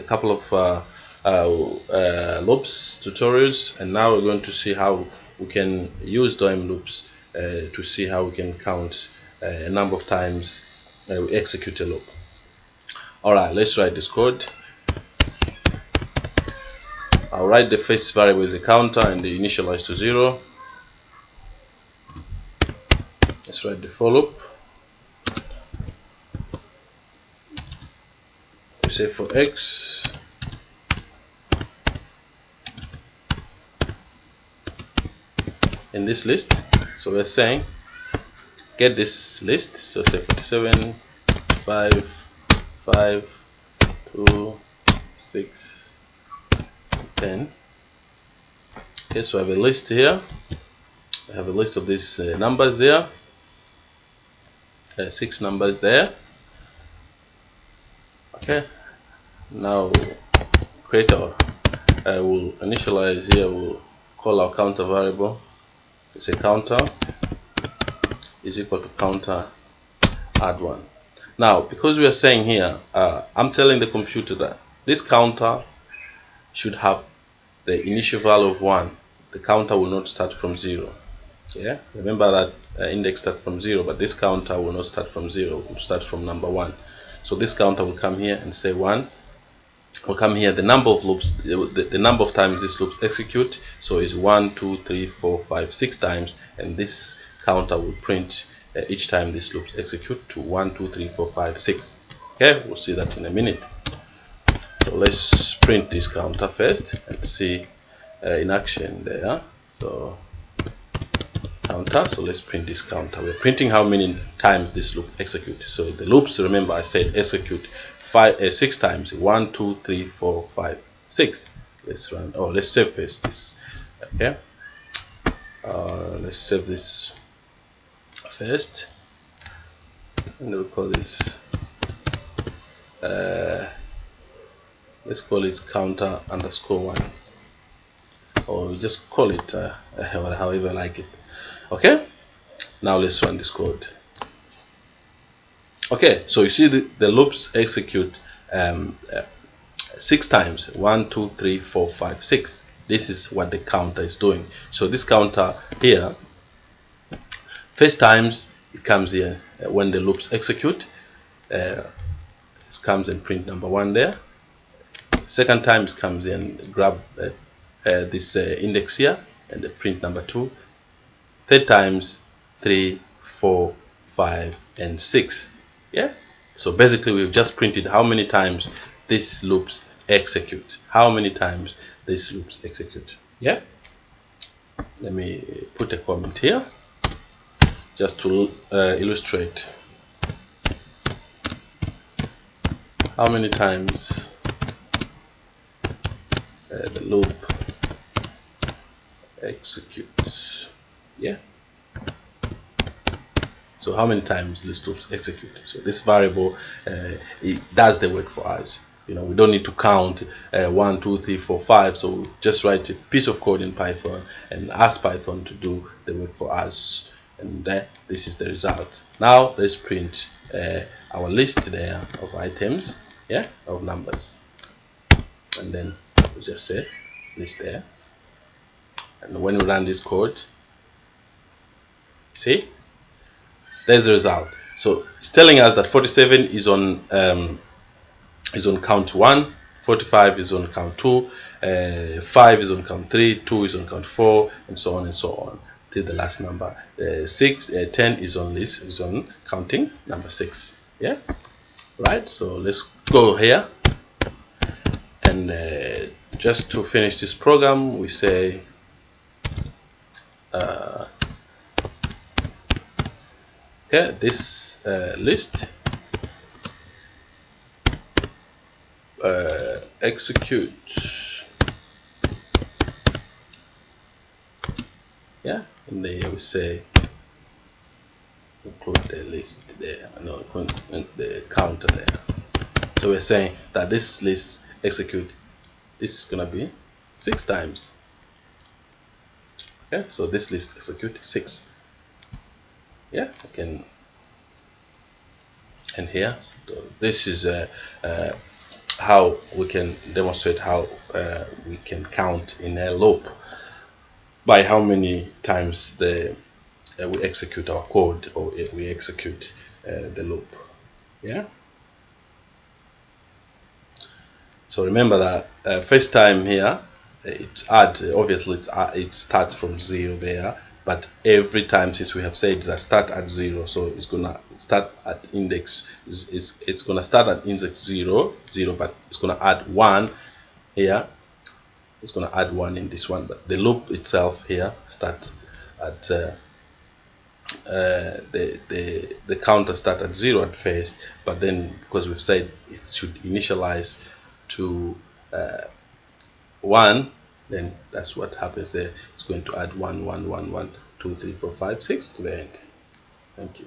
a couple of uh, uh, uh, loops tutorials and now we're going to see how we can use DOM loops uh, to see how we can count uh, a number of times we execute a loop. Alright let's write this code. I'll write the first variable as a counter and the initialize to zero. Let's write the for loop say for x. In this list so we're saying get this list so say 47 5 5 2 6 10 okay so I have a list here. I have a list of these uh, numbers there uh, six numbers there. Okay now create our I will initialize here we'll call our counter variable. It's a counter is equal to counter add one. Now because we are saying here uh, I'm telling the computer that this counter should have the initial value of 1 the counter will not start from 0 yeah? Remember that uh, index starts from 0 but this counter will not start from 0 it will start from number 1 so this counter will come here and say 1 will come here. The number of loops the, the number of times this loops execute so is one two three four five six times and this counter will print uh, each time this loops execute to one two three four five six. Okay we'll see that in a minute. So let's print this counter first and see uh, in action there. So counter so let's print this counter we're printing how many times this loop execute. So the loops remember i said execute five uh, six times. One two three four five six. Let's run oh let's save first this okay? Uh, let's save this first. And we'll call this uh, let's call it counter underscore one. Or we just call it uh, however like it okay? Now let's run this code. Okay so you see the, the loops execute um, uh, six times. One two three four five six. This is what the counter is doing. So this counter here first times it comes here uh, when the loops execute uh, it comes and print number one there. Second time it comes in grab uh, uh, this uh, index here and the print number two third times three four five and six. Yeah? So basically we've just printed how many times these loops execute. How many times these loops execute. Yeah? Let me put a comment here just to uh, illustrate how many times uh, the loop executes yeah. So how many times this loops execute? So this variable uh, it does the work for us. You know we don't need to count uh, one two three four five. So just write a piece of code in python and ask python to do the work for us. And uh, this is the result. Now let's print uh, our list there of items yeah of numbers. And then we just say list there. And when we run this code see? There's the result. So it's telling us that 47 is on um, is on count 1 45 is on count 2 uh, 5 is on count 3 2 is on count 4 and so on and so on till the last number. Uh, 6 uh, 10 is on this is on counting number 6 yeah? Right so let's go here. And uh, just to finish this program we say uh, okay this uh, list. Uh, execute. Yeah and then we say include the list there. No the counter there. So we're saying that this list execute this is gonna be six times. Okay so this list execute six yeah I can. And here this is a, a, how we can demonstrate how uh, we can count in a loop by how many times the uh, we execute our code or we execute uh, the loop. Yeah? So remember that uh, first time here it's add obviously it's, uh, it starts from zero there but every time since we have said that start at zero so it's gonna start at index it's, it's, it's gonna start at index zero zero but it's gonna add one here. It's gonna add one in this one but the loop itself here start at uh, uh, the, the the counter start at zero at first but then because we've said it should initialize to uh, one then that's what happens there. It's going to add one one one one two three four five six to the end. Thank you